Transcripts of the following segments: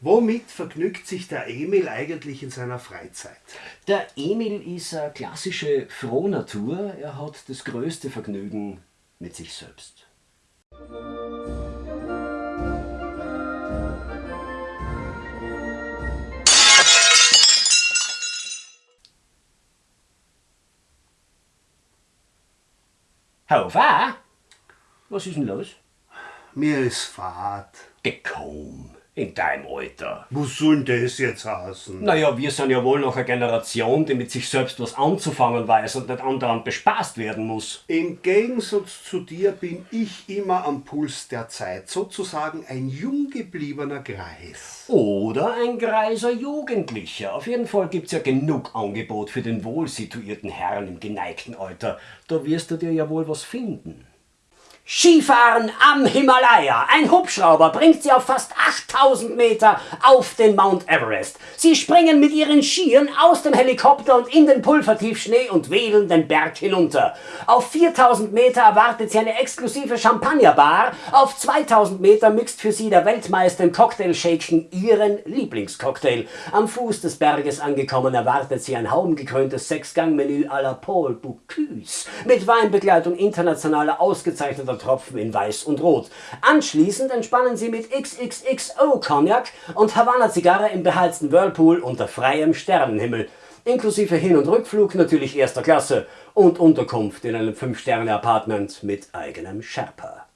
Womit vergnügt sich der Emil eigentlich in seiner Freizeit? Der Emil ist eine klassische Frohnatur. Er hat das größte Vergnügen mit sich selbst. Haufa? Was ist denn los? Mir ist Fahrt. Gekommen. In deinem Alter. Was soll denn das jetzt heißen? Naja, wir sind ja wohl noch eine Generation, die mit sich selbst was anzufangen weiß und nicht andauernd bespaßt werden muss. Im Gegensatz zu dir bin ich immer am Puls der Zeit, sozusagen ein jung gebliebener Greis. Oder ein greiser Jugendlicher. Auf jeden Fall gibt's ja genug Angebot für den wohlsituierten Herrn im geneigten Alter. Da wirst du dir ja wohl was finden. Skifahren am Himalaya. Ein Hubschrauber bringt sie auf fast 8000 Meter auf den Mount Everest. Sie springen mit ihren Skiern aus dem Helikopter und in den Pulvertiefschnee und wählen den Berg hinunter. Auf 4000 Meter erwartet sie eine exklusive Champagnerbar. Auf 2000 Meter mixt für sie der Weltmeister im Cocktailshaken ihren Lieblingscocktail. Am Fuß des Berges angekommen erwartet sie ein haumgekröntes Sechsgangmenü à la Paul Bocuse mit Weinbegleitung internationaler ausgezeichneter Tropfen in Weiß und Rot. Anschließend entspannen sie mit XXXO Cognac und Havanna Zigarre im beheizten Whirlpool unter freiem Sternenhimmel. Inklusive Hin- und Rückflug natürlich erster Klasse und Unterkunft in einem 5-Sterne-Apartment mit eigenem Sherpa.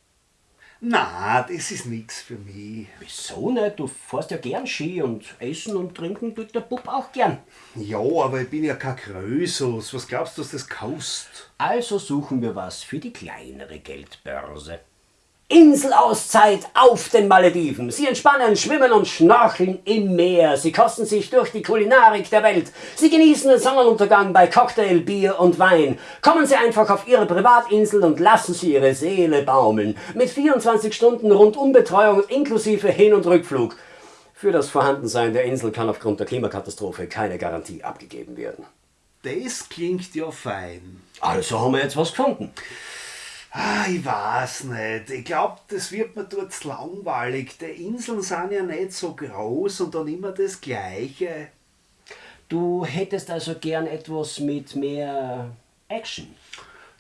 Na, das ist nix für mich. Wieso nicht? Du fährst ja gern Ski und essen und trinken tut der Bub auch gern. Ja, aber ich bin ja kein Krösus. Was glaubst du, dass das kostet? Also suchen wir was für die kleinere Geldbörse. Inselauszeit auf den Malediven. Sie entspannen, schwimmen und schnorcheln im Meer. Sie kosten sich durch die Kulinarik der Welt. Sie genießen den Sonnenuntergang bei Cocktail, Bier und Wein. Kommen Sie einfach auf Ihre Privatinsel und lassen Sie Ihre Seele baumeln. Mit 24 Stunden Rundumbetreuung inklusive Hin- und Rückflug. Für das Vorhandensein der Insel kann aufgrund der Klimakatastrophe keine Garantie abgegeben werden. Das klingt ja fein. Also haben wir jetzt was gefunden. Ah, ich weiß nicht. Ich glaube, das wird mir dort langweilig. Die Inseln sind ja nicht so groß und dann immer das Gleiche. Du hättest also gern etwas mit mehr Action.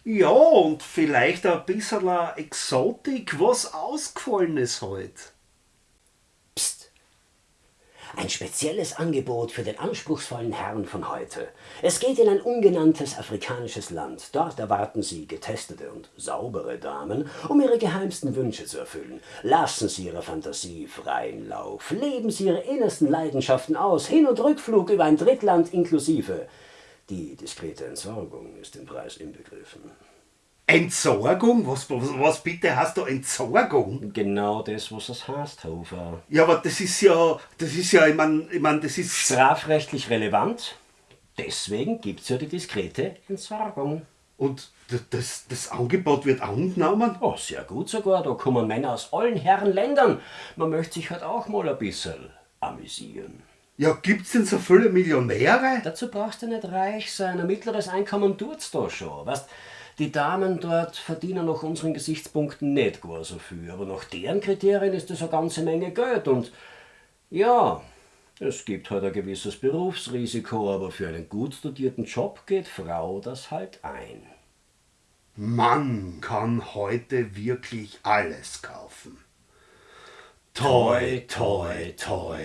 Ja, und vielleicht ein bisschen Exotik, was Ausgefallenes halt. Ein spezielles Angebot für den anspruchsvollen Herrn von heute. Es geht in ein ungenanntes afrikanisches Land. Dort erwarten Sie getestete und saubere Damen, um Ihre geheimsten Wünsche zu erfüllen. Lassen Sie Ihrer Fantasie freien Lauf. Leben Sie Ihre innersten Leidenschaften aus. Hin- und Rückflug über ein Drittland inklusive. Die diskrete Entsorgung ist im Preis inbegriffen. Entsorgung? Was, was, was bitte hast du Entsorgung? Genau das, was es heißt, Hofer. Ja, aber das ist ja, das ist ja, ich mein, ich mein, das ist... Strafrechtlich relevant. Deswegen gibt's ja die diskrete Entsorgung. Und das, das, das Angebot wird angenommen? Oh, sehr gut sogar. Da kommen Männer aus allen Herren Ländern. Man möchte sich halt auch mal ein bisschen amüsieren. Ja, gibt's denn so viele Millionäre? Dazu brauchst du nicht reich sein. Ein mittleres Einkommen tut's da schon. Weißt, die Damen dort verdienen nach unseren Gesichtspunkten nicht gar so viel. Aber nach deren Kriterien ist das eine ganze Menge Geld. Und ja, es gibt halt ein gewisses Berufsrisiko, aber für einen gut studierten Job geht Frau das halt ein. Mann kann heute wirklich alles kaufen. Toi, toi, toi.